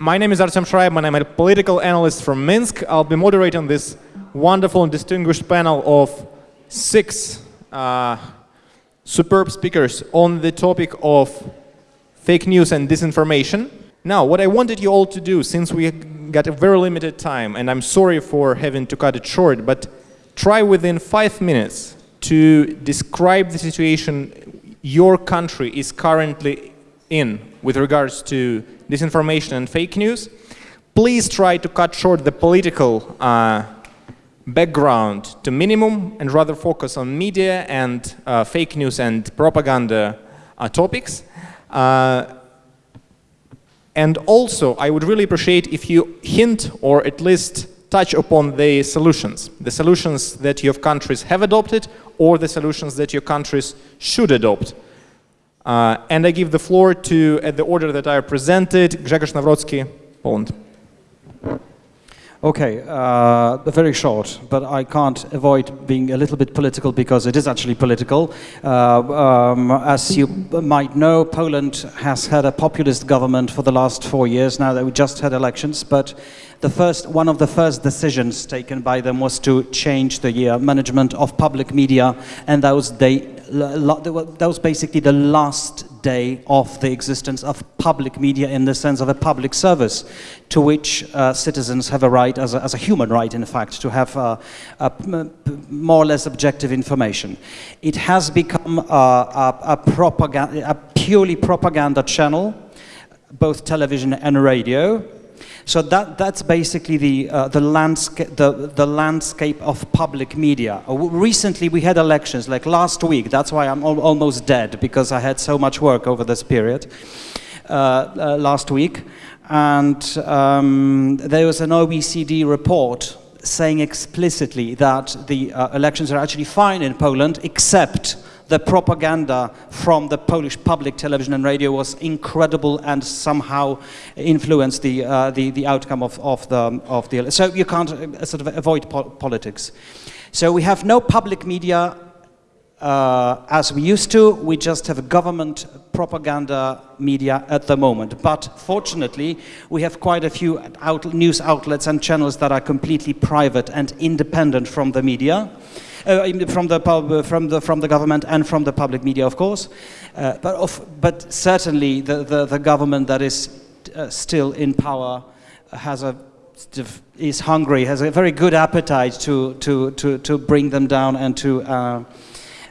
My name is Artem Shraibman. I'm a political analyst from Minsk. I'll be moderating this wonderful and distinguished panel of six uh, superb speakers on the topic of fake news and disinformation. Now, what I wanted you all to do, since we got a very limited time, and I'm sorry for having to cut it short, but try within five minutes to describe the situation your country is currently in with regards to disinformation and fake news. Please try to cut short the political uh, background to minimum and rather focus on media and uh, fake news and propaganda uh, topics. Uh, and also, I would really appreciate if you hint or at least touch upon the solutions, the solutions that your countries have adopted or the solutions that your countries should adopt. Uh, and I give the floor to, at the order that I presented, Grzegorz Nawrocki, Poland. Okay, uh, very short, but I can't avoid being a little bit political because it is actually political. Uh, um, as you might know, Poland has had a populist government for the last four years now that we just had elections, but the first, one of the first decisions taken by them was to change the uh, management of public media, and that was, they, that was basically the last day of the existence of public media in the sense of a public service to which uh, citizens have a right, as a, as a, human right in fact, to have uh, more or less objective information. It has become a, a, a purely propaganda channel, both television and radio, so that, that's basically the, uh, the, landscape, the, the landscape of public media. Uh, recently we had elections, like last week, that's why I'm al almost dead, because I had so much work over this period, uh, uh last week. And um, there was an OECD report saying explicitly that the uh, elections are actually fine in Poland, except the propaganda from the Polish public television and radio was incredible and somehow influenced the, uh, the, the outcome of, of, the, of the, so you can't uh, sort of avoid po politics. So we have no public media uh, as we used to, we just have government propaganda media at the moment. But fortunately, we have quite a few out news outlets and channels that are completely private and independent from the media uh, from the pub, from the from the government and from the public media, of course. Uh, but of, but certainly the, the, the government that is uh, still in power has a is hungry, has a very good appetite to to to to bring them down and to uh,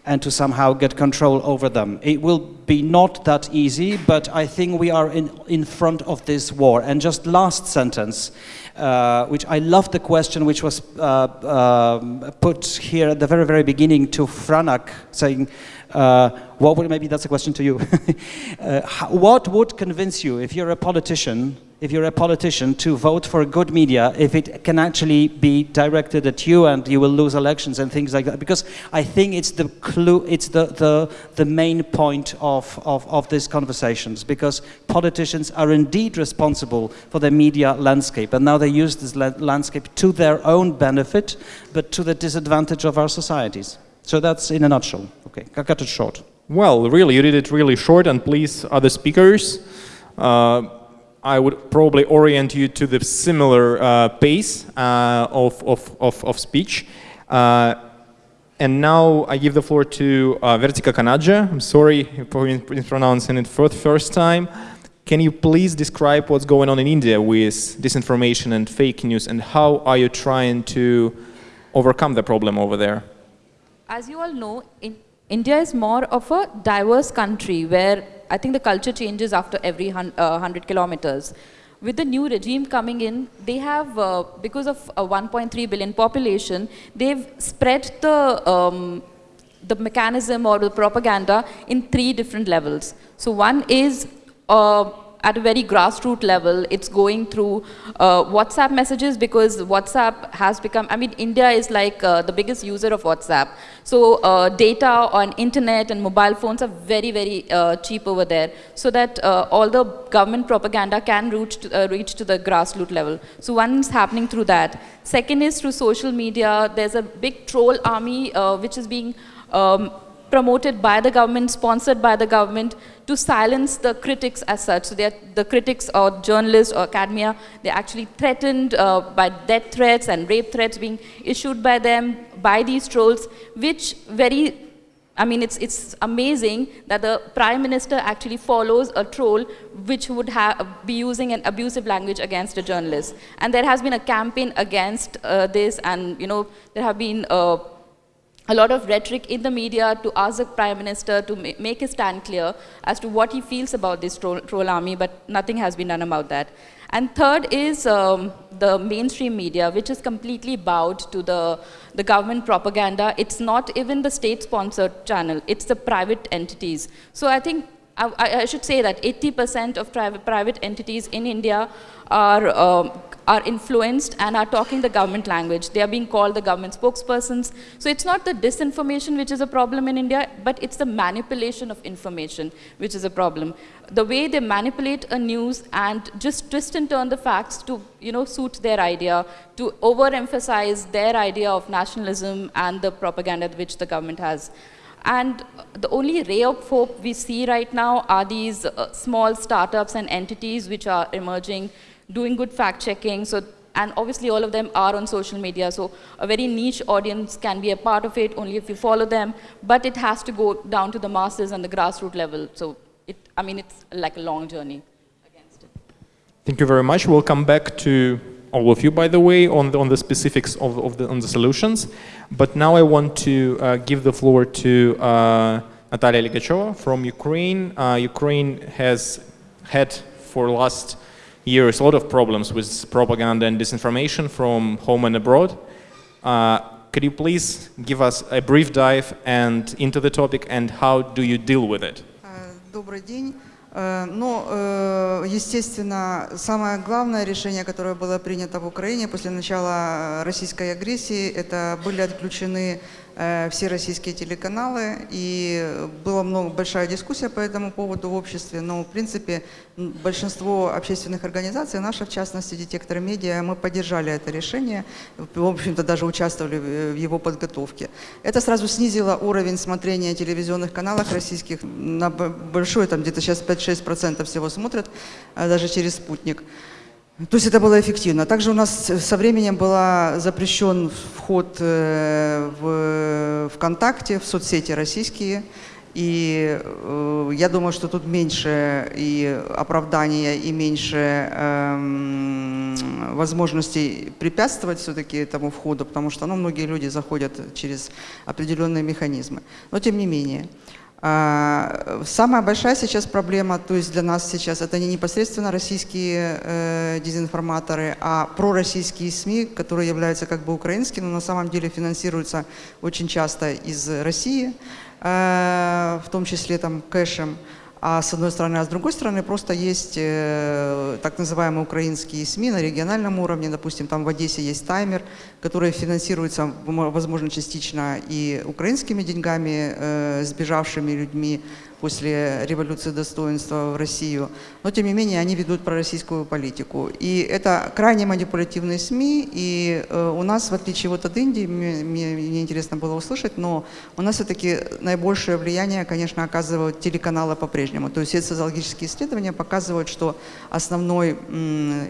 and to somehow get control over them. It will be not that easy, but I think we are in, in front of this war. And just last sentence, uh, which I love the question which was uh, uh, put here at the very, very beginning to Franak, saying, what would, maybe that's a question to you. Uh, what would convince you, if you're a politician, if you're a politician, to vote for a good media if it can actually be directed at you and you will lose elections and things like that? Because I think it's the clue, it's the, the, the main point of, of, of these conversations because politicians are indeed responsible for the media landscape and now they use this landscape to their own benefit but to the disadvantage of our societies. So that's in a nutshell. Okay, I got it short. Well, really, you did it really short and please, other speakers, uh, I would probably orient you to the similar uh, pace uh, of, of, of, of, speech. Uh, and now I give the floor to uh, Vertika Kanadze. I'm sorry for mispronouncing it for the first time. Can you please describe what's going on in India with disinformation and fake news and how are you trying to overcome the problem over there? As you all know, in India is more of a diverse country where I think the culture changes after every hun uh, 100 kilometers. With the new regime coming in, they have, uh, because of a 1.3 billion population, they've spread the, um, the mechanism or the propaganda in three different levels. So one is uh, at a very grassroots level, it's going through uh, WhatsApp messages because WhatsApp has become, I mean, India is like uh, the biggest user of WhatsApp. So uh, data on internet and mobile phones are very, very uh, cheap over there so that uh, all the government propaganda can reach to, uh, reach to the grassroots level. So one is happening through that. Second is through social media. There's a big troll army which is being um, promoted by the government, sponsored by the government to silence the critics as such. So they're the critics or journalists or academia, they're actually threatened uh, by death threats and rape threats being issued by them, by these trolls, which very I mean, it's, it's amazing that the prime minister actually follows a troll which would be using an abusive language against a journalist. And there has been a campaign against uh, this, and you know, there have been uh, a lot of rhetoric in the media to ask the prime minister to ma make his stand clear as to what he feels about this troll, troll army, but nothing has been done about that. And third is um, the mainstream media, which is completely bowed to the, the government propaganda. It's not even the state-sponsored channel, it's the private entities. So I think I, I should say that 80% of private, entities in India are, um, are influenced and are talking the government language. They are being called the government spokespersons. So it's not the disinformation which is a problem in India, but it's the manipulation of information which is a problem. The way they manipulate a news and just twist and turn the facts to you know, suit their idea, to overemphasize their idea of nationalism and the propaganda which the government has. And the only ray of hope we see right now are these uh, small startups and entities which are emerging, doing good fact checking. So, and obviously all of them are on social media. So a very niche audience can be a part of it only if you follow them. But it has to go down to the masses and the grassroots level. So it, I mean, it's like a long journey against it. Thank you very much. We'll come back to all of you, by the way, on the, on the specifics of, of the, on the solutions. But now I want to uh, give the floor to uh, Natalia Ligachova from Ukraine. Uh, Ukraine has had for last years a lot of problems with propaganda and disinformation from home and abroad. Uh, could you please give us a brief dive and into the topic and how do you deal with it? Добрый день. Э, но, э, естественно, самое главное решение, которое было принято в Украине после начала российской агрессии, это были отключены все российские телеканалы, и была много, большая дискуссия по этому поводу в обществе, но, в принципе, большинство общественных организаций, наша, в частности, детектор медиа, мы поддержали это решение, в общем-то, даже участвовали в его подготовке. Это сразу снизило уровень смотрения телевизионных каналов российских на большой, там где-то сейчас 5-6% всего смотрят, а даже через спутник. То есть это было эффективно. Также у нас со временем был запрещен вход э, в ВКонтакте, в соцсети российские. И э, я думаю, что тут меньше и оправдания, и меньше э, возможностей препятствовать все-таки этому входу, потому что ну, многие люди заходят через определенные механизмы. Но тем не менее. А, самая большая сейчас проблема, то есть для нас сейчас, это не непосредственно российские э, дезинформаторы, а пророссийские СМИ, которые являются как бы украинскими, но на самом деле финансируются очень часто из России, э, в том числе там кэшем. А с одной стороны, а с другой стороны, просто есть э, так называемые украинские СМИ на региональном уровне. Допустим, там в Одессе есть таймер, который финансируется, возможно, частично и украинскими деньгами, э, сбежавшими людьми после революции достоинства в Россию, но тем не менее они ведут пророссийскую политику. И это крайне манипулятивные СМИ, и э, у нас, в отличие вот от Индии, мне, мне интересно было услышать, но у нас все-таки наибольшее влияние, конечно, оказывают телеканалы по-прежнему. То есть социологические исследования показывают, что основной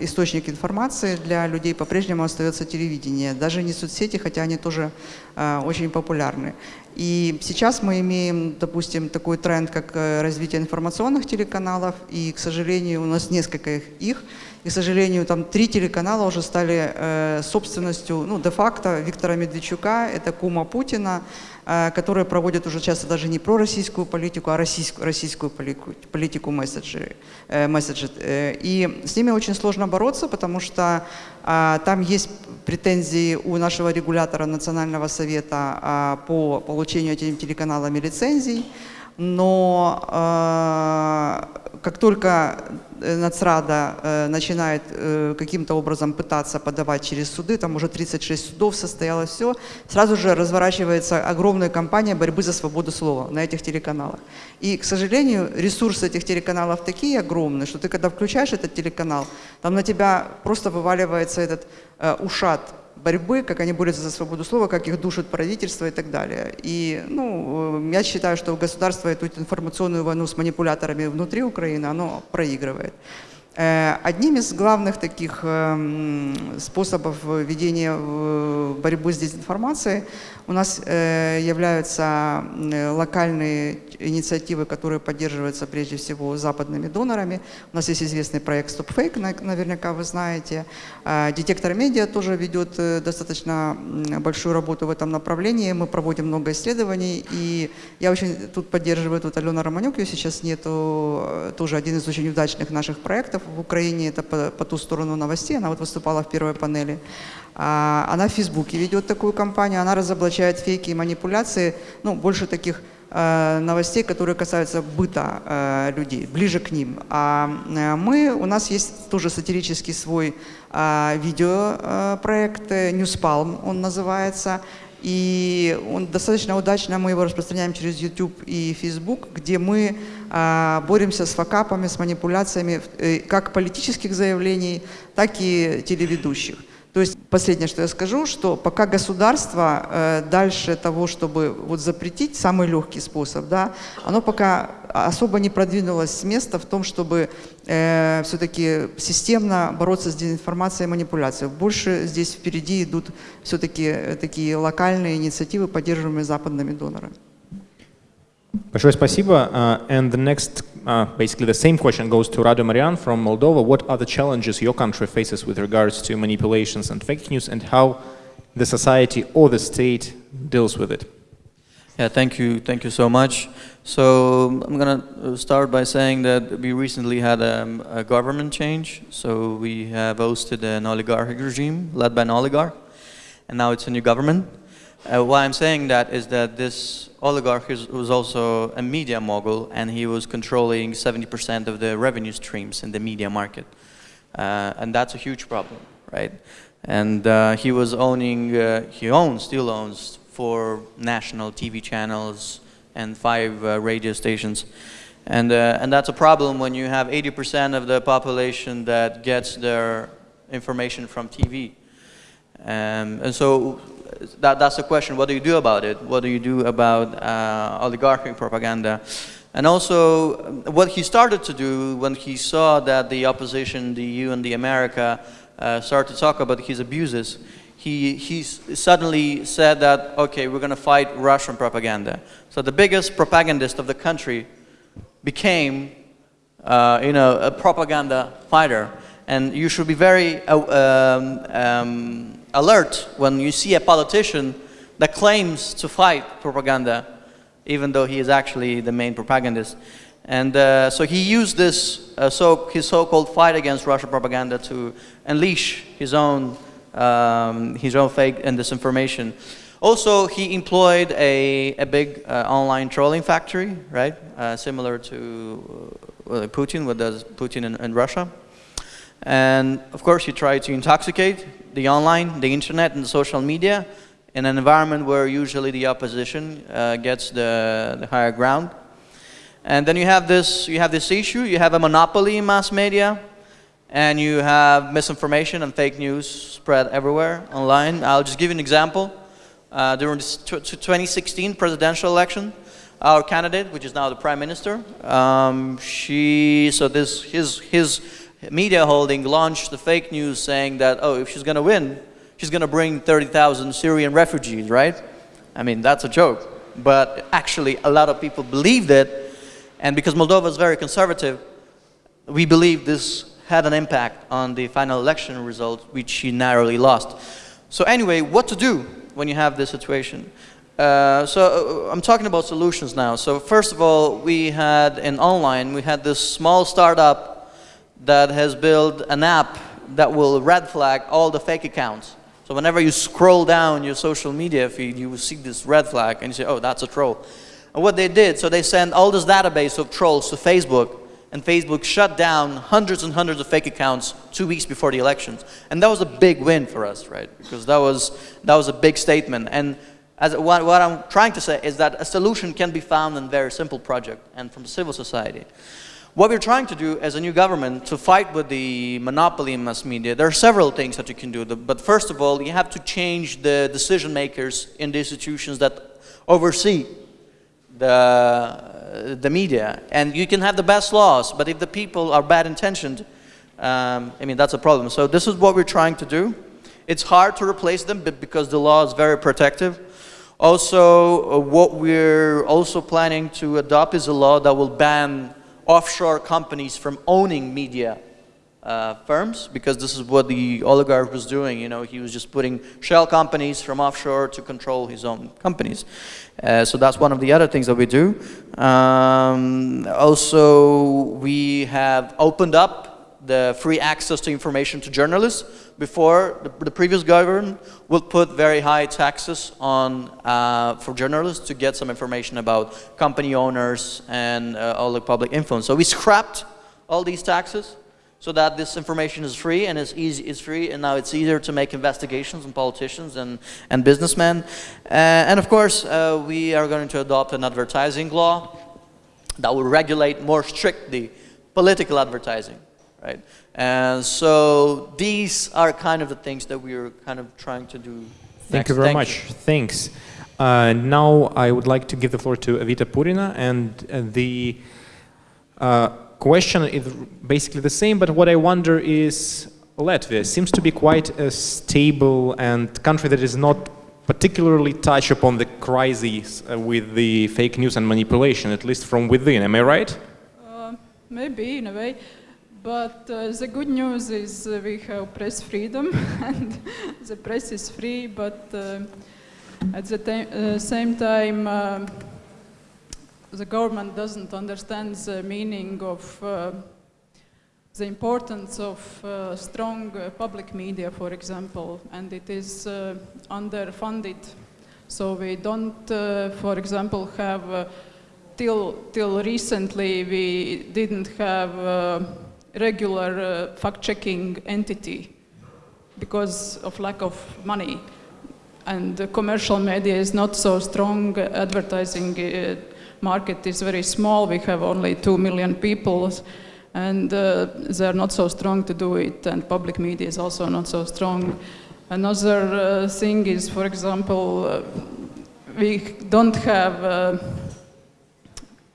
источник информации для людей по-прежнему остается телевидение, даже не соцсети, хотя они тоже э, очень популярны. И сейчас мы имеем, допустим, такой тренд, как э, развитие информационных телеканалов, и, к сожалению, у нас несколько их, и, к сожалению, там три телеканала уже стали э, собственностью, ну, де-факто Виктора Медведчука, это кума Путина, э, которые проводят уже часто даже не про российскую политику, а российскую, российскую политику, политику месседжи, э, месседжи. Э, и с ними очень сложно бороться, потому что там есть претензии у нашего регулятора Национального совета э, по получению этими телеканалами лицензий, но э, как только Э, Нацрада э, начинает каким-то образом пытаться подавать через суды, там уже 36 судов состоялось все, сразу же разворачивается огромная кампания борьбы за свободу слова на этих телеканалах. И, к сожалению, ресурсы этих телеканалов такие огромные, что ты когда включаешь этот телеканал, там на тебя просто вываливается этот ушат борьбы, как они борются за свободу слова, как их душат правительство и так далее. И ну, э, я считаю, что государство эту информационную войну с манипуляторами внутри Украины, оно проигрывает. Э, одним из главных таких эм, способов ведения борьбы с дезинформацией у нас э, являются локальные инициативы, которые поддерживаются прежде всего западными донорами. У нас есть известный проект Stop Fake, наверняка вы знаете. Детектор медиа тоже ведет э, достаточно большую работу в этом направлении. Мы проводим много исследований, и я очень тут поддерживаю, тут Алена Романюк, ее сейчас нету, тоже один из очень удачных наших проектов в Украине, это по, по ту сторону новостей, она вот выступала в первой панели. А, она в Фейсбуке ведет такую кампанию, она разоблачает фейки и манипуляции, ну, больше таких э, новостей, которые касаются быта э, людей, ближе к ним. А э, мы, у нас есть тоже сатирический свой видеопроект, Newspalm он называется, и он достаточно удачно, мы его распространяем через YouTube и Facebook, где мы э, боремся с факапами, с манипуляциями э, как политических заявлений, так и телеведущих. То есть последнее, что я скажу, что пока государство э, дальше того, чтобы вот запретить самый легкий способ, да, оно пока особо не продвинулось с места в том, чтобы э, все-таки системно бороться с дезинформацией и манипуляцией. Больше здесь впереди идут все-таки э, такие локальные инициативы, поддерживаемые западными донорами. Большое спасибо. Uh, and the next, uh, basically the same question goes to Radu Marian from Moldova. What are the challenges your country faces with regards to manipulations and fake news and how the society or the state deals with it? Yeah, thank you. Thank you so much. So I'm going to start by saying that we recently had um, a government change. So we have hosted an oligarchic regime led by an oligarch, and now it's a new government. Uh, why I'm saying that is that this oligarch is, was also a media mogul and he was controlling 70% of the revenue streams in the media market. Uh, and that's a huge problem, right? And uh, he was owning, uh, he owns, still owns four national TV channels and five uh, radio stations. And, uh, and that's a problem when you have 80% of the population that gets their information from TV. Um, and so that, that's the question. What do you do about it? What do you do about uh, oligarchic propaganda? And also, what he started to do when he saw that the opposition, the EU and the America, uh, started to talk about his abuses, he, he suddenly said that, okay, we're going to fight Russian propaganda. So the biggest propagandist of the country became, uh, you know, a propaganda fighter. And you should be very uh, um, um, alert when you see a politician that claims to fight propaganda, even though he is actually the main propagandist. And uh, so he used this, uh, so, his so-called fight against Russian propaganda to unleash his own, um, his own fake and disinformation. Also, he employed a, a big uh, online trolling factory, right? Uh, similar to uh, Putin, what does Putin in, in Russia. And of course, you try to intoxicate the online, the internet, and the social media in an environment where usually the opposition uh, gets the, the higher ground. And then you have this, you have this issue, you have a monopoly in mass media, and you have misinformation and fake news spread everywhere online. I'll just give you an example. Uh, during the 2016 presidential election, our candidate, which is now the prime minister, um, she, so this, his, his media holding launched the fake news saying that, oh, if she's going to win, she's going to bring 30,000 Syrian refugees, right? I mean, that's a joke. But actually, a lot of people believed it. And because Moldova is very conservative, we believe this had an impact on the final election result, which she narrowly lost. So anyway, what to do when you have this situation? Uh, so uh, I'm talking about solutions now. So first of all, we had in online, we had this small startup that has built an app that will red flag all the fake accounts. So whenever you scroll down your social media feed, you will see this red flag and you say, oh, that's a troll. And what they did, so they sent all this database of trolls to Facebook and Facebook shut down hundreds and hundreds of fake accounts two weeks before the elections. And that was a big win for us, right? Because that was, that was a big statement. And as, what, what I'm trying to say is that a solution can be found in very simple project and from civil society. What we're trying to do as a new government to fight with the monopoly in mass media, there are several things that you can do. But first of all, you have to change the decision makers in the institutions that oversee the, the media. And you can have the best laws, but if the people are bad intentioned, um, I mean, that's a problem. So this is what we're trying to do. It's hard to replace them because the law is very protective. Also, uh, what we're also planning to adopt is a law that will ban offshore companies from owning media uh, firms because this is what the oligarch was doing. You know, he was just putting shell companies from offshore to control his own companies. Uh, so that's one of the other things that we do. Um, also, we have opened up the free access to information to journalists. Before, the, the previous government would put very high taxes on uh, for journalists to get some information about company owners and uh, all the public influence. So we scrapped all these taxes so that this information is free and is easy is free and now it's easier to make investigations on politicians and and businessmen uh, and of course uh, we are going to adopt an advertising law that will regulate more strictly political advertising right? And so these are kind of the things that we're kind of trying to do. Thank next. you very Thank much. you. Thanks. Uh, now I would like to give the floor to Evita Purina, and uh, the uh, question is basically the same, but what I wonder is Latvia seems to be quite a stable and country that is not particularly touch upon the crises uh, with the fake news and manipulation, at least from within. Am I right? Uh, maybe in a way, but uh, the good news is uh, we have press freedom and the press is free, but uh, at the uh, same time uh, the government doesn't understand the meaning of uh, the importance of strong public media, for example, and it is underfunded. So we don't, for example, have till till recently we didn't have regular uh, fact-checking entity because of lack of money, and the commercial media is not so strong. Advertising uh, market is very small. We have only two million people and uh, they're not so strong to do it, and public media is also not so strong. Another uh, thing is, for example, uh, we don't have uh,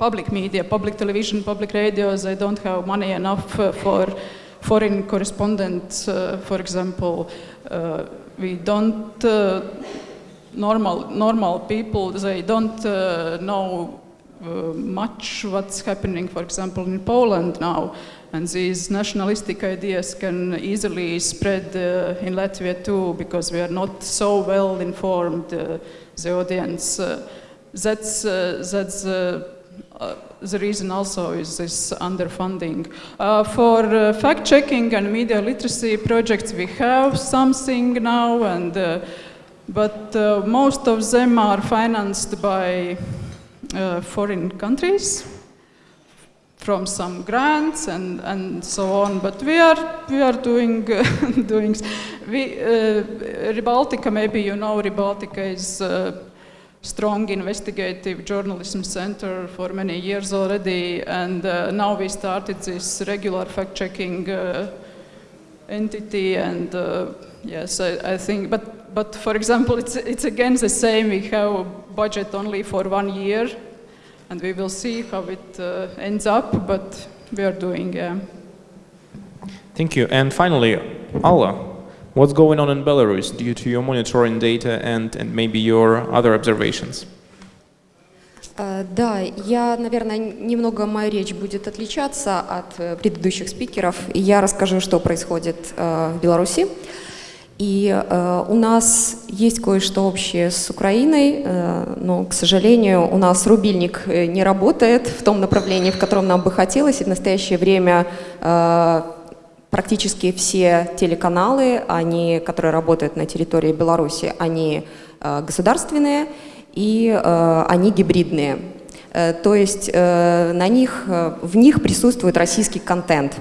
public media, public television, public radios, they don't have money enough uh, for foreign correspondents, uh, for example. Uh, we don't, normal, normal people, they don't know uh, much what's happening, for example, in Poland now. And these nationalistic ideas can easily spread uh, in Latvia too, because we are not so well informed, uh, the audience. That's that's uh, the reason also is this underfunding. Uh, for uh, fact-checking and media literacy projects, we have something now, and uh, but uh, most of them are financed by foreign countries from some grants and, and so on. But we are we are doing doing we Re:Baltica. Maybe you know Re:Baltica is. Uh, strong investigative journalism center for many years already and uh, now we started this regular fact-checking uh, entity and uh, yes I, I think but but for example it's it's again the same we have a budget only for one year and we will see how it uh, ends up but we are doing yeah. Thank you. And finally, Alla, what's going on in Belarus due to your monitoring data and, and maybe your other observations? Э, Да, я, наверное, немного моя речь будет отличаться от э, предыдущих спикеров. Я расскажу, что происходит э, в Беларуси. И э, у нас есть кое-что общее с Украиной, э, но, к сожалению, у нас рубильник э, не работает в том направлении, в котором нам бы хотелось. И в настоящее время э, практически все телеканалы, они, которые работают на территории Беларуси, они э, государственные и э, они гибридные. Э, то есть на них, в них присутствует российский контент.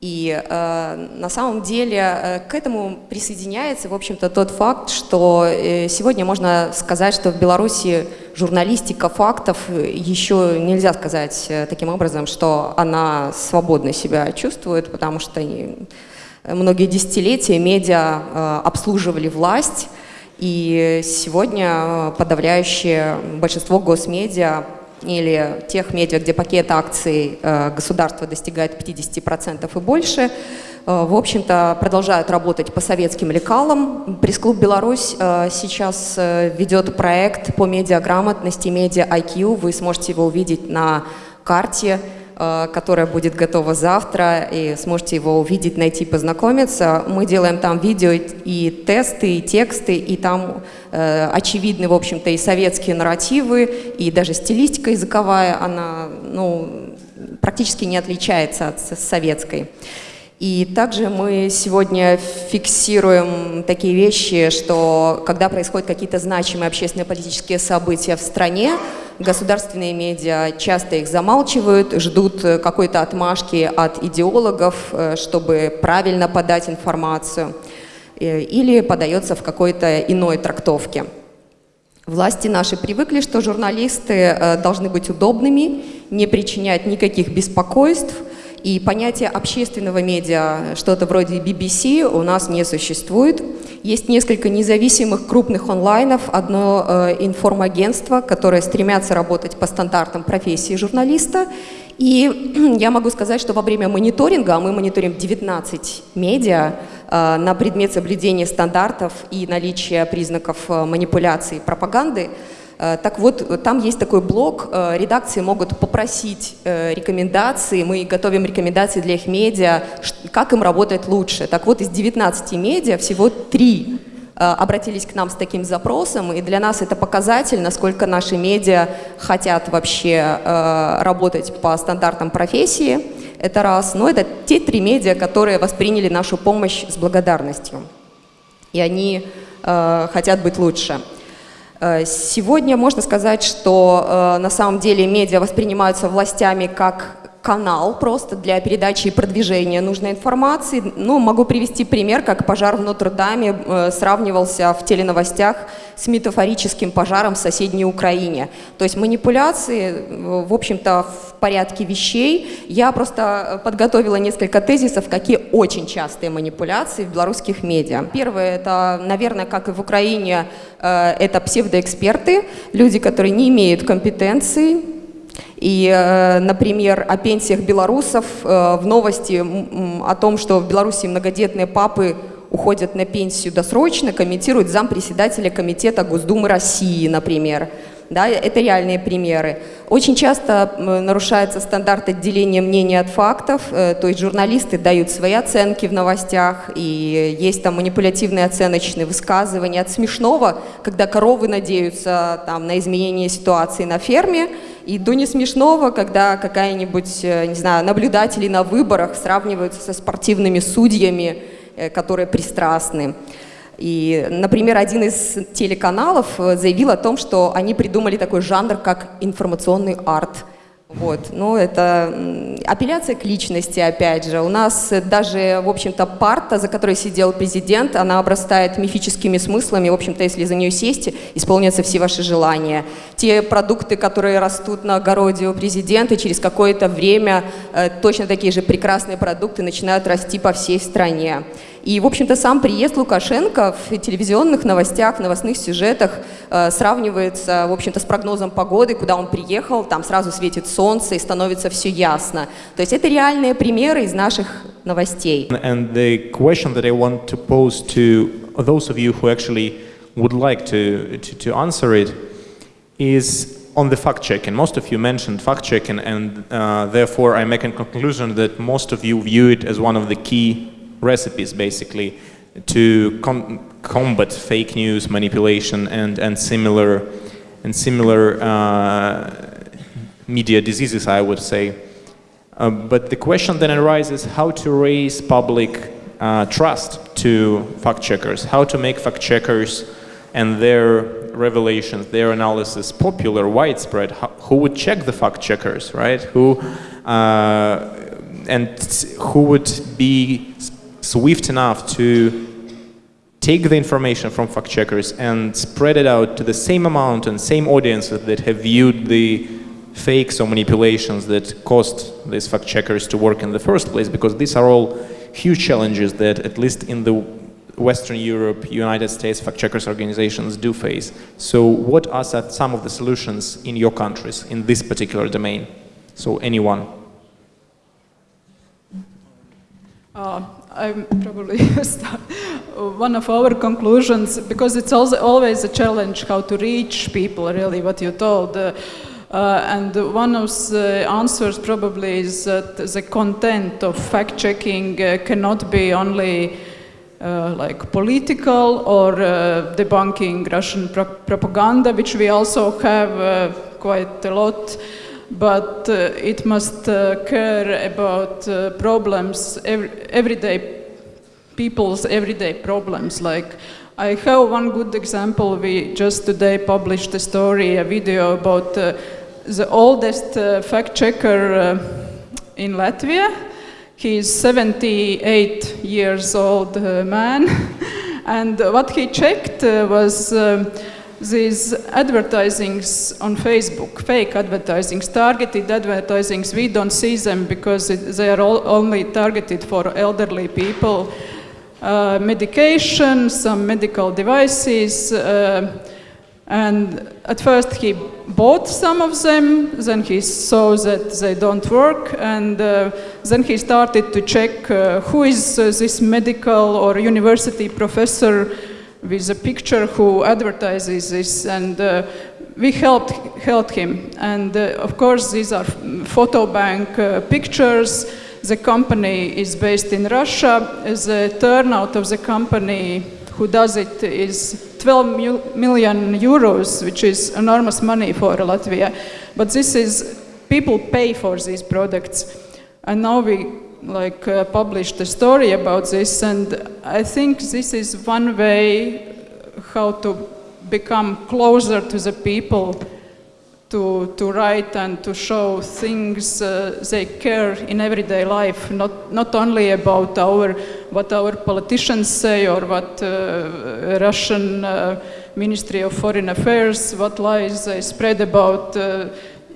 И э, на самом деле э, к этому присоединяется, в общем-то, тот факт, что э, сегодня можно сказать, что в Беларуси журналистика фактов э, еще нельзя сказать э, таким образом, что она свободно себя чувствует, потому что многие десятилетия медиа э, обслуживали власть, и сегодня э, подавляющее большинство госмедиа или тех медиа, где пакет акций э, государства достигает 50% и больше, э, в общем-то, продолжают работать по советским лекалам. Пресс-клуб «Беларусь» э, сейчас ведет проект по медиаграмотности, медиа-IQ. Вы сможете его увидеть на карте Э, которая будет готова завтра, и сможете его увидеть, найти, познакомиться. Мы делаем там видео и тесты, и тексты, и там э, очевидны, в общем-то, и советские нарративы, и даже стилистика языковая, она ну, практически не отличается от советской. И также мы сегодня фиксируем такие вещи, что когда происходят какие-то значимые общественные политические события в стране, государственные медиа часто их замалчивают, ждут какой-то отмашки от идеологов, э, чтобы правильно подать информацию, э, или подается в какой-то иной трактовке. Власти наши привыкли, что журналисты э, должны быть удобными, не причинять никаких беспокойств, и понятие общественного медиа, что-то вроде BBC, у нас не существует. Есть несколько независимых крупных онлайнов, одно э, информагентство, которое стремятся работать по стандартам профессии журналиста. И я могу сказать, что во время мониторинга, а мы мониторим 19 медиа, э, на предмет соблюдения стандартов и наличия признаков э, манипуляции и пропаганды, так вот, там есть такой блок, э, редакции могут попросить э, рекомендации, мы готовим рекомендации для их медиа, как им работать лучше. Так вот, из 19 медиа всего 3 обратились к нам с таким запросом, и для нас это показатель, насколько наши медиа хотят вообще работать по стандартам профессии, это раз. Но это те три медиа, которые восприняли нашу помощь с благодарностью, и они хотят быть лучше. Э, сегодня можно сказать, что э, на самом деле медиа воспринимаются властями как канал просто для передачи и продвижения нужной информации. Ну, могу привести пример, как пожар в Нотр-Даме э, сравнивался в теленовостях с метафорическим пожаром в соседней Украине. То есть манипуляции, э, в общем-то, в порядке вещей. Я просто подготовила несколько тезисов, какие очень частые манипуляции в белорусских медиа. Первое, это, наверное, как и в Украине, э, это псевдоэксперты, люди, которые не имеют компетенции, и, э, например, о пенсиях белорусов э, в новости о том, что в Беларуси многодетные папы уходят на пенсию досрочно, комментирует зампредседателя Комитета Госдумы России, например. Да, это реальные примеры. Очень часто нарушается стандарт отделения мнений от фактов, э, то есть журналисты дают свои оценки в новостях, и есть там манипулятивные оценочные высказывания от смешного, когда коровы надеются там, на изменение ситуации на ферме, и до не смешного, когда какая-нибудь, э, не знаю, наблюдатели на выборах сравниваются со спортивными судьями, э, которые пристрастны. И, например, один из телеканалов э, заявил о том, что они придумали такой жанр, как информационный арт – вот. Ну, это апелляция к личности, опять же. У нас даже, в общем-то, парта, за которой сидел президент, она обрастает мифическими смыслами. В общем-то, если за нее сесть, исполнятся все ваши желания. Те продукты, которые растут на огороде у президента, через какое-то время э, точно такие же прекрасные продукты начинают расти по всей стране. И, в общем-то, сам приезд Лукашенко в телевизионных новостях, новостных сюжетах э, сравнивается, в общем-то, с прогнозом погоды, куда он приехал, там сразу светит солнце и становится все ясно. То есть это реальные примеры из наших новостей. And the question that I want to pose to those of you who actually would like to, to, to answer it is on the fact checking. Most of you mentioned fact checking, and uh, therefore I make a conclusion that most of you view it as one of the key recipes basically to com combat fake news, manipulation, and and similar and similar uh, media diseases, I would say. Uh, but the question then arises how to raise public uh, trust to fact checkers, how to make fact checkers and their revelations, their analysis popular, widespread. How, who would check the fact checkers, right? Who uh, and who would be swift enough to take the information from fact checkers and spread it out to the same amount and same audiences that have viewed the fakes or manipulations that caused these fact checkers to work in the first place because these are all huge challenges that at least in the Western Europe, United States fact checkers organizations do face. So what are some- of the solutions in your countries in this particular domain? So anyone? Uh, I'm probably one of our conclusions because it's also always a challenge how to reach people. Really, what you told. Uh, uh, and one of the answers probably is that the content of fact checking uh, cannot be only uh, like political or uh, debunking Russian pro- propaganda, which we also have uh, quite a lot but uh, it must care about problems, every, everyday people's everyday problems. Like, I have one good example. We just today published a story, a video about uh, the oldest uh, fact checker uh, in Latvia. He's 78 years old uh, man, and what he checked was. These advertisings on Facebook, fake advertisings, targeted advertisings, we don't see them because it, they are only targeted for elderly people. Uh, medication, some medical devices, uh, and at first he bought some of them, then he saw that they don't work, and uh, then he started to check uh, who is uh, this medical or university professor with a picture who advertises this and uh, we helped helped him. And uh, of course these are photo bank uh, pictures. The company is based in russia. The turnout of the company who does it is 12 mil- million euros which is enormous money for latvia. But this is people pay for these products. And now we like uh, published a story about this and i think this is one way how to become closer to the people to, to write and to show things uh, they care in everyday life not, not only about our what our politicians say or what uh, russian uh, ministry of foreign affairs what lies they spread about uh,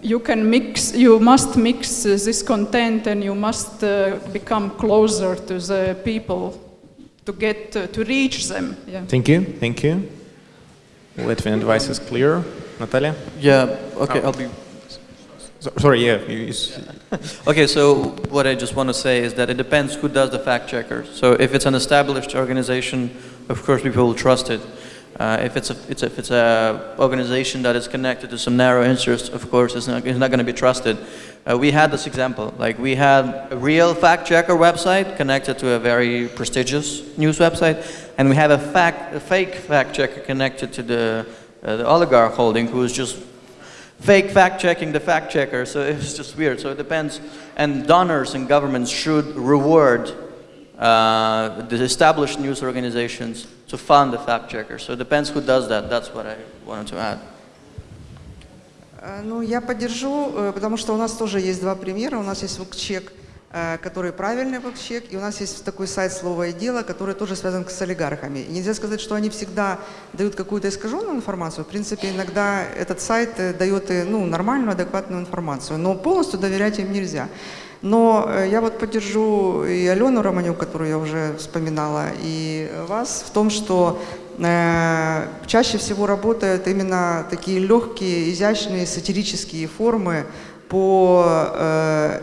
you can mix you must mix uh, this content and you must uh, become closer to the people to get to reach them yeah Thank you, thank you. Latvian advice is clear. Natalia? Yeah, okay, Oh. I'll be So, sorry, yeah. You, you s- Okay, so what I just want to say is that it depends who does the fact checker. So if it's an established organization, of course people will trust it. Uh, if it's a, it's a, if it's a organization that is connected to some narrow interests, of course it's not, it's not going to be trusted. Uh, we had this example, like we had a real fact checker website connected to a very prestigious news website, and we have a fact, a fake fact checker connected to the, uh, the oligarch holding who is just fake fact checking the fact checker. So it's just weird. So it depends. And donors and governments should reward uh, the established news organizations to fund the fact checker. So it depends who does that. That's what I wanted to add. Э, Ну, я поддержу, э, потому что у нас тоже есть два примера. У нас есть ВКЧЕК, э, который правильный ВКЧЕК, и у нас есть такой сайт «Слово и дело», который тоже связан с олигархами. И нельзя сказать, что они всегда дают какую-то искаженную информацию. В принципе, иногда этот сайт э, дает ну, нормальную, адекватную информацию, но полностью доверять им нельзя. Но э, я вот поддержу и Алену Романюк, которую я уже вспоминала, и вас в том, что э, чаще всего работают именно такие легкие, изящные, сатирические формы по э,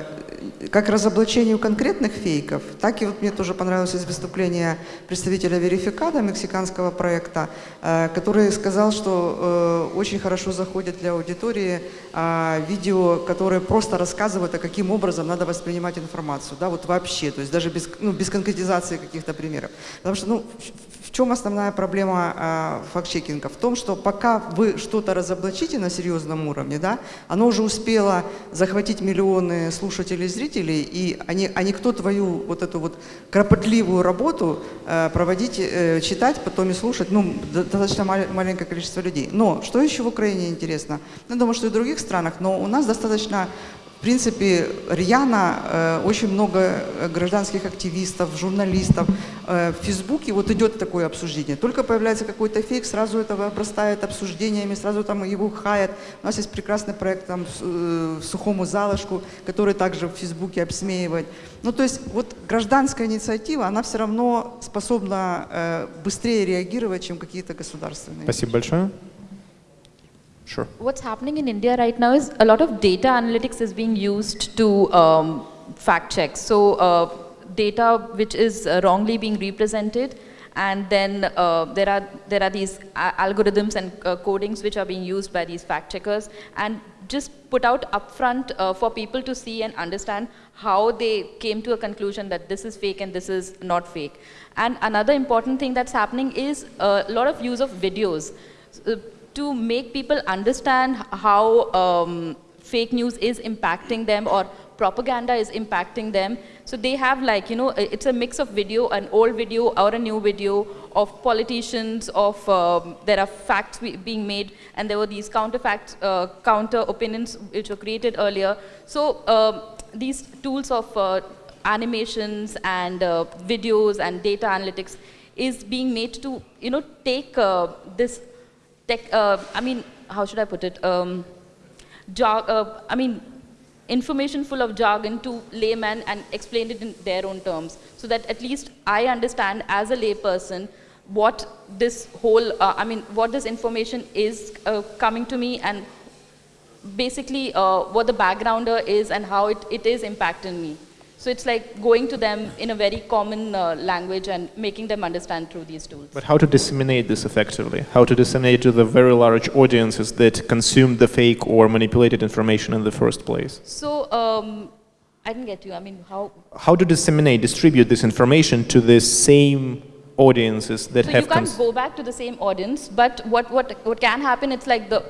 как разоблачению конкретных фейков, так и вот мне тоже понравилось из выступления представителя Верификада, мексиканского проекта, э, который сказал, что э, очень хорошо заходит для аудитории э, видео, которые просто рассказывают, а каким образом надо воспринимать информацию, да, вот вообще, то есть даже без, ну, без конкретизации каких-то примеров. Потому что, ну, в- чем основная проблема э, факт-чекинга? В том, что пока вы что-то разоблачите на серьезном уровне, да, оно уже успело захватить миллионы слушателей, зрителей, и они, а никто твою вот эту вот кропотливую работу э, проводить, э, читать, потом и слушать, ну, до- достаточно мал- маленькое количество людей. Но что еще в Украине интересно? Ну, Я думаю, что и в других странах, но у нас достаточно В принципе, рьяно э, очень много э, гражданских активистов, журналистов. Э, в Фейсбуке вот идет такое обсуждение. Только появляется какой-то фейк, сразу это обрастает обсуждениями, сразу там его хаят. У нас есть прекрасный проект там «Сухому залышку», который также в Фейсбуке обсмеивает. Ну, то есть вот гражданская инициатива, она все равно способна быстрее реагировать, чем какие-то государственные. Спасибо большое. Sure. What's happening in India right now is a lot of data analytics is being used to um, fact check. So uh, data which is uh, wrongly being represented, and then uh, there are there are these algorithms and uh, codings which are being used by these fact checkers, and just put out upfront uh, for people to see and understand how they came to a conclusion that this is fake and this is not fake. And another important thing that's happening is a lot of use of videos. Uh, to make people understand how um, fake news is impacting them or propaganda is impacting them. So they have like, you know, it's a mix of video, an old video or a new video of politicians, of, um, there are facts being made and there were these counter facts, uh, counter opinions which were created earlier. So um, these tools of uh, animations and uh, videos and data analytics is being made to, you know, take uh, this tech, uh, I mean, how should I put it? Um, uh, I mean, information full of jargon to layman and explain it in their own terms so that at least I understand as a layperson what this whole, uh, I mean, what this information is uh, coming to me and basically uh, what the backgrounder is and how it, it is impacting me. So it's like going to them in a very common uh, language and making them understand through these tools. But how to disseminate this effectively? How to disseminate to the very large audiences that consumed the fake or manipulated information in the first place? So um, I didn't get you. I mean, how? How to disseminate, distribute this information to the same audiences that So you can't go back to the same audience, but what, what, what can happen, it's like the,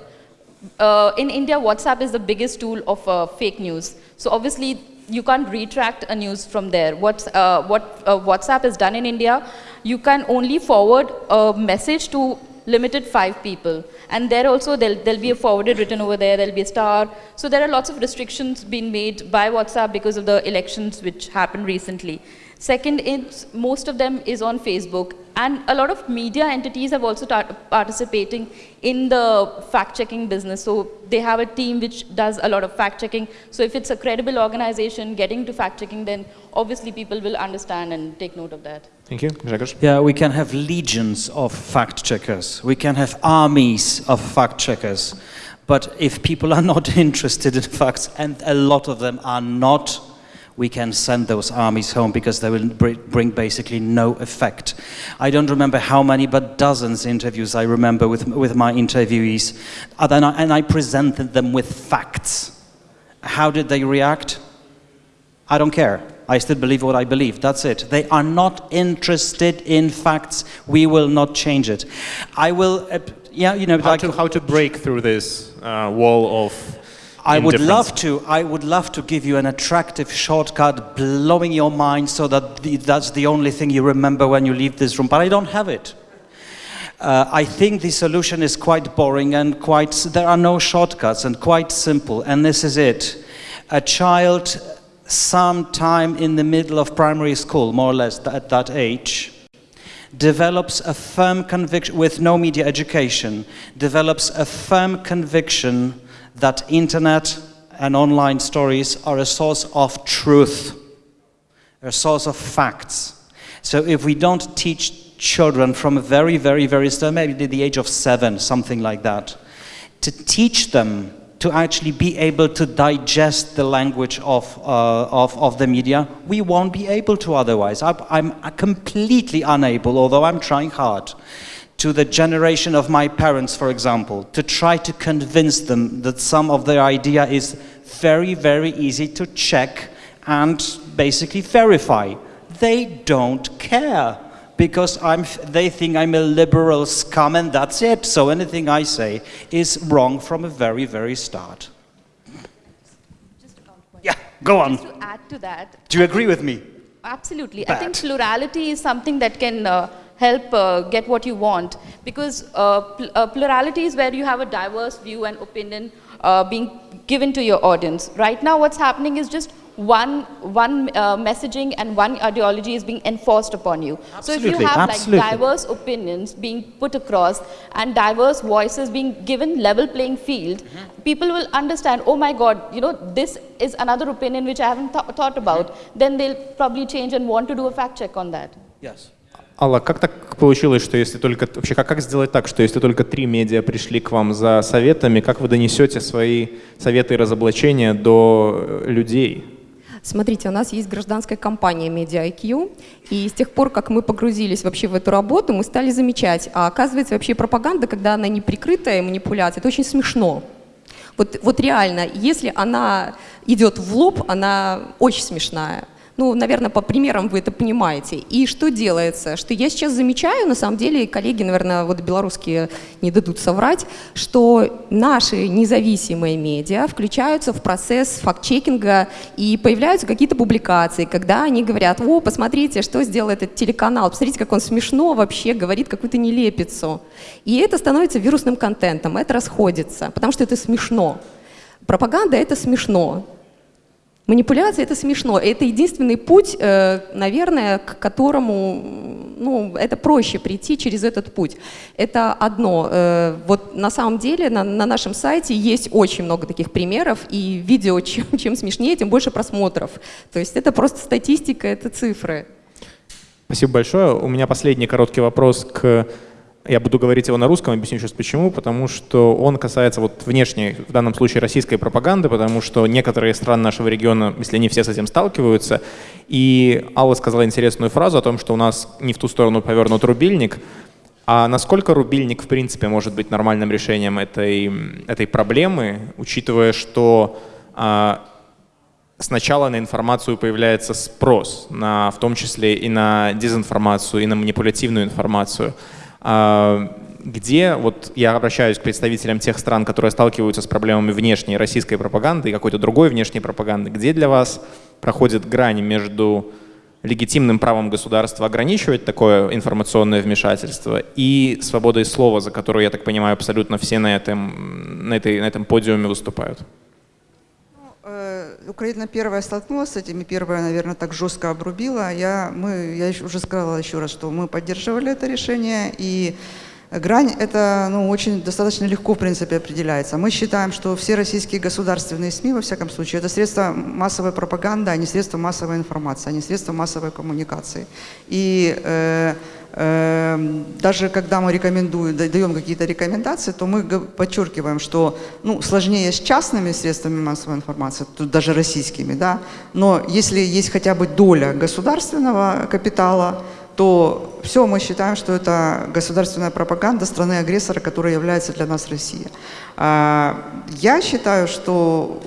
uh, in India, WhatsApp is the biggest tool of uh, fake news. So obviously, you can't retract a news from there. What's, uh, what uh, WhatsApp has done in India, you can only forward a message to limited five people. And there also, there'll, there'll be a forwarded written over there, there'll be a star. So there are lots of restrictions being made by WhatsApp because of the elections which happened recently. Second, is most of them is on Facebook, and a lot of media entities have also participating in the fact-checking business. So they have a team which does a lot of fact-checking. So if it's a credible organization getting to fact-checking, then obviously people will understand and take note of that. Thank you. Grzegorz? Yeah, we can have legions of fact checkers. We can have armies of fact checkers. But if people are not interested in facts, and a lot of them are not, we can send those armies home because they will br- bring basically no effect. I don't remember how many, but dozens interviews I remember with, with my interviewees. And I- and I presented them with facts. How did they react? I don't care. I still believe what I believe. That's it. They are not interested in facts. We will not change it. I will, uh, yeah, you know, How like to, how to break through this uh, wall of I would love to. I would love to give you an attractive shortcut, blowing your mind, so that the, that's the only thing you remember when you leave this room. But I don't have it. Uh, I think the solution is quite boring and quite. There are no shortcuts and quite simple. And this is it: a child, sometime in the middle of primary school, more or less at that age, develops a firm conviction with no media education develops a firm conviction that internet and online stories are a source of truth a source of facts so if we don't teach children from a very very very maybe the age of 7 something like that to teach them to actually be able to digest the language of, uh, of, of the media, we won't be able to otherwise. I, I'm completely unable, although I'm trying hard, to the generation of my parents, for example, to try to convince them that some of their idea is very, very easy to check and basically verify. They don't care because I'm, they think I'm a liberal scum and that's it. So anything I say is wrong from a very, very start. Yeah, go on. Just to add to that, Do you agree with me? Absolutely. I think plurality is something that can uh, help uh, get what you want because uh, pl- uh, plurality is where you have a diverse view and opinion uh, being given to your audience. Right now, what's happening is just one, one uh, messaging and one ideology is being enforced upon you. Absolutely, so if you have absolutely. like diverse opinions being put across and diverse voices being given level playing field, people will understand, oh my God, you know, this is another opinion which I haven't th- thought about. Then they'll probably change and want to do a fact check on that. Yes. Алла, как так получилось, что если только... Вообще, как, как сделать так, что если только три медиа пришли к вам за советами, как вы донесете свои советы и разоблачения до э, людей? Смотрите, у нас есть гражданская компания Media IQ, и с тех пор, как мы погрузились вообще в эту работу, мы стали замечать, а оказывается вообще пропаганда, когда она не прикрытая манипуляция, это очень смешно. Вот, вот реально, если она идет в лоб, она очень смешная. Ну, наверное, по примерам вы это понимаете. И что делается? Что я сейчас замечаю, на самом деле, коллеги, наверное, вот белорусские не дадут соврать, что наши независимые медиа включаются в процесс факт-чекинга и появляются какие-то публикации, когда они говорят, о, посмотрите, что сделал этот телеканал, посмотрите, как он смешно вообще говорит какую-то нелепицу. И это становится вирусным контентом, это расходится, потому что это смешно. Пропаганда — это смешно. Манипуляция — это смешно. Это единственный путь, э, наверное, к которому ну, это проще прийти через этот путь. Это одно. Э, Вот на самом деле на, на нашем сайте есть очень много таких примеров, и видео чем, чем смешнее, тем больше просмотров. То есть это просто статистика, это цифры. Спасибо большое. У меня последний короткий вопрос к... Я буду говорить его на русском, объясню сейчас почему. Потому что он касается вот внешней, в данном случае, российской пропаганды, потому что некоторые страны нашего региона, если не все с этим сталкиваются. И Алла сказала интересную фразу о том, что у нас не в ту сторону повернут рубильник. А насколько рубильник, в принципе, может быть нормальным решением этой, этой проблемы, учитывая, что а, сначала на информацию появляется спрос, на, в том числе и на дезинформацию, и на манипулятивную информацию. А, Где, вот я обращаюсь к представителям тех стран, которые сталкиваются с проблемами внешней российской пропаганды и какой-то другой внешней пропаганды, где для вас проходит грань между легитимным правом государства ограничивать такое информационное вмешательство и свободой слова, за которую, я так понимаю, абсолютно все на этом, на этой, на этом подиуме выступают? Э, Украина первая столкнулась с этим, и первая, наверное, так жестко обрубила. Я, мы, я уже сказала еще раз, что мы поддерживали это решение, и грань это ну, очень достаточно легко, в принципе, определяется. Мы считаем, что все российские государственные СМИ, во всяком случае, это средства массовой пропаганды, а не средства массовой информации, а не средства массовой коммуникации. И э, э, даже когда мы рекомендуем, да- даем какие-то рекомендации, то мы подчеркиваем, что ну, сложнее с частными средствами массовой информации, тут даже российскими, да, но если есть хотя бы доля государственного капитала, то все мы считаем, что это государственная пропаганда страны-агрессора, которая является для нас Россия. А, Я считаю, что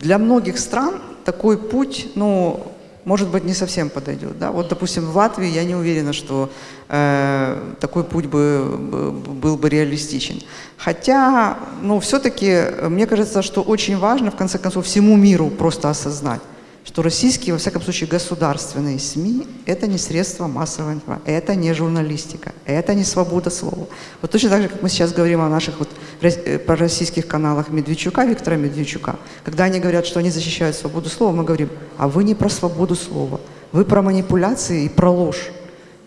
для многих стран такой путь, ну, может быть, не совсем подойдет. Да? Вот, допустим, в Латвии я не уверена, что э, такой путь бы, бы- был бы реалистичен. Хотя, ну, все-таки, мне кажется, что очень важно, в конце концов, всему миру просто осознать, что российские, во всяком случае, государственные СМИ – это не средства массовой информации, это не журналистика, это не свобода слова. Вот точно так же, как мы сейчас говорим о наших вот э, пророссийских каналах Медведчука, Виктора Медведчука, когда они говорят, что они защищают свободу слова, мы говорим, а вы не про свободу слова, вы про манипуляции и про ложь.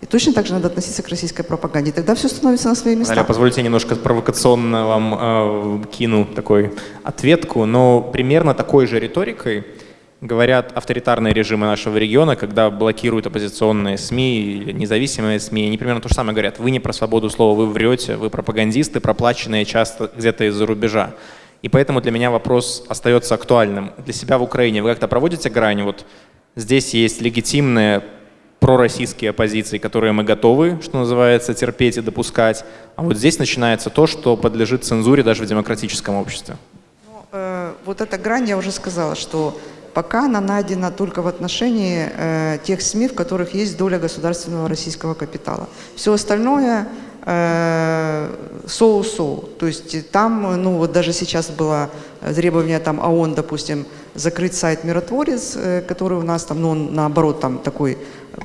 И точно так же надо относиться к российской пропаганде. Тогда все становится на свои места. Наталья, позвольте немножко провокационно вам э, кину такой ответку, но примерно такой же риторикой говорят авторитарные режимы нашего региона, когда блокируют оппозиционные СМИ или независимые СМИ. Они примерно то же самое говорят. Вы не про свободу слова, вы врете, вы пропагандисты, проплаченные часто где-то из-за рубежа. И поэтому для меня вопрос остается актуальным. Для себя в Украине вы как-то проводите грань? Вот здесь есть легитимные пророссийские оппозиции, которые мы готовы, что называется, терпеть и допускать. А вот здесь начинается то, что подлежит цензуре даже в демократическом обществе. Э, Вот эта грань, я уже сказала, что пока она найдена только в отношении э, тех СМИ, в которых есть доля государственного российского капитала. Все остальное э, соу-соу. То есть там, ну вот даже сейчас была э, требования там ООН, допустим, закрыть сайт «Миротворец», э, который у нас там, ну, он наоборот, там такой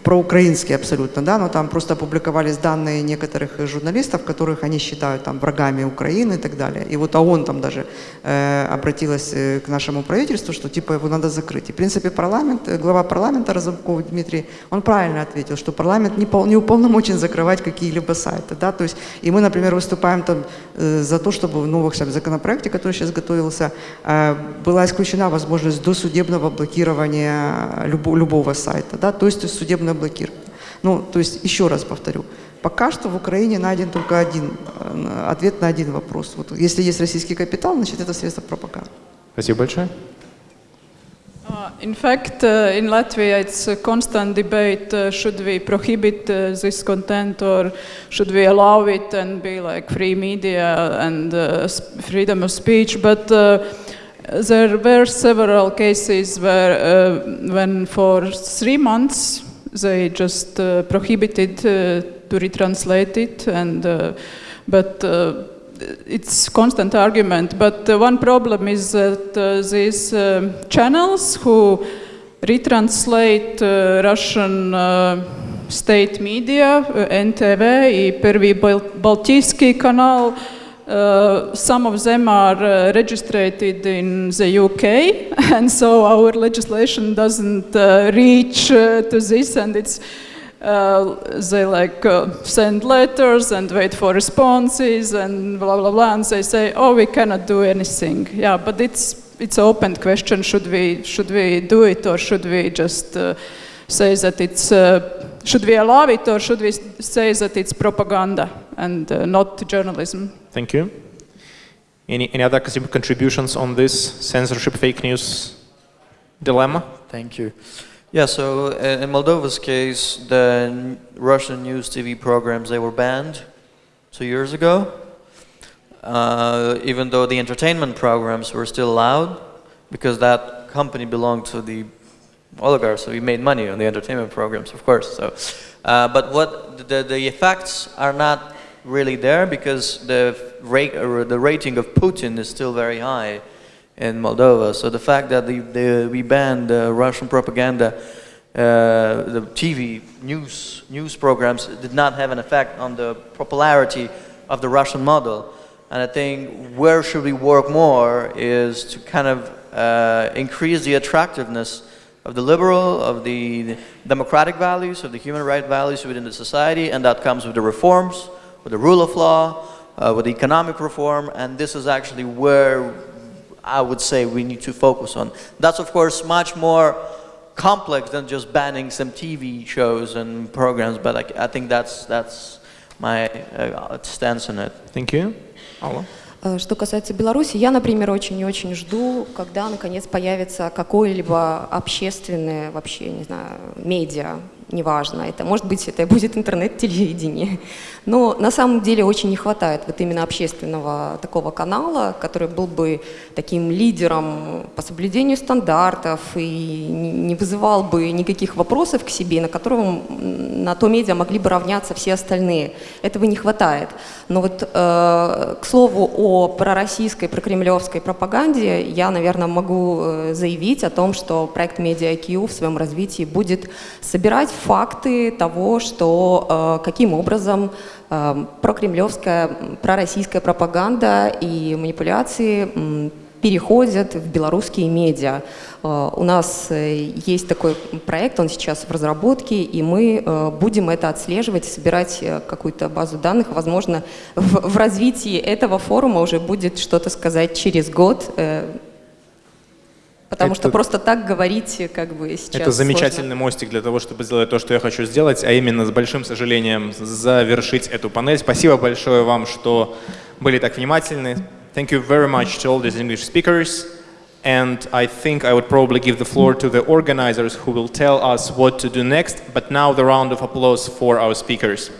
проукраинский абсолютно, да, но там просто опубликовались данные некоторых журналистов, которых они считают там врагами Украины и так далее. И вот ООН там даже э, обратилась э, к нашему правительству, что типа его надо закрыть. И в принципе парламент, э, глава парламента Разумков Дмитрий, он правильно ответил, что парламент не, пол, не уполномочен закрывать какие-либо сайты, да, то есть и мы, например, выступаем там э, за то, чтобы в новых там, законопроекте, который сейчас готовился, э, была исключена возможность досудебного блокирования любо, любого сайта, да, то есть судебного судебное блокирование. Ну, то есть, еще раз повторю, пока что в Украине найден только один э, ответ на один вопрос. Вот если есть российский капитал, значит это средство пропаганды. Спасибо большое. Uh, in fact, uh, in Latvia, it's a constant debate: uh, should we prohibit uh, this content, or should we allow it and be like free media and uh, freedom of speech? But uh, there were several cases where, when for three months they just uh, prohibited uh, to retranslate it, and uh, but uh, it's constant argument. But uh, one problem is that uh, these channels who retranslate Russian state media, NTV i Prvi Baltijski kanal, uh, some of them are uh, registered in the UK, and so our legislation doesn't uh, reach uh, to this, and it's uh, they like send letters and wait for responses and blah blah blah, and they say, "Oh, we cannot do anything." Yeah, but it's it's open question: should we should we do it or should we just say that it's should we allow it or should we say that it's propaganda and not journalism? Thank you. Any, any other contributions on this censorship fake news dilemma? Thank you. Yeah, so uh, in Moldova's case, the Russian news TV programs, they were banned two years ago. Uh, even though the entertainment programs were still allowed, because that company belonged to the oligarchs, so we made money on the entertainment programs, of course. So, uh, but what the, the effects are not really there because the, rate, the rating of Putin is still very high in Moldova. So the fact that the, the, we banned the Russian propaganda, uh, the TV news, news programs did not have an effect on the popularity of the Russian model. And I think where should we work more is to kind of uh, increase the attractiveness of the liberal, of the democratic values, of the human right values within the society, and that comes with the reforms, with the rule of law, uh, with economic reform, and this is actually where I would say we need to focus on. That's of course much more complex than just banning some TV shows and programs, but I, I think that's, that's my uh, stance on it. Thank you. Hello. Э, что касается Беларуси, я, например, очень и очень жду, когда наконец появится какое-либо общественное, вообще, не знаю, медиа, неважно, это может быть это будет интернет-телевидение. Но на самом деле очень не хватает вот именно общественного такого канала, который был бы таким лидером по соблюдению стандартов и не вызывал бы никаких вопросов к себе, на котором на то медиа могли бы равняться все остальные. Этого не хватает. Но вот э, к слову о пророссийской, прокремлевской пропаганде, я, наверное, могу э, заявить о том, что проект Media в своем развитии будет собирать факты того, что э, каким образом прокремлевская, пророссийская пропаганда и манипуляции переходят в белорусские медиа. Э, у нас э, есть такой проект, он сейчас в разработке, и мы э, будем это отслеживать, собирать какую-то базу данных. Возможно, в, в развитии этого форума уже будет что-то сказать через год, Потому это, что просто так говорить как бы сейчас Это замечательный сложно. мостик для того, чтобы сделать то, что я хочу сделать, а именно с большим сожалением завершить эту панель. Спасибо большое вам, что были так внимательны. Thank you very much to all these English speakers. And I think I would probably give the floor to the organizers who will tell us what to do next. But now the round of applause for our speakers.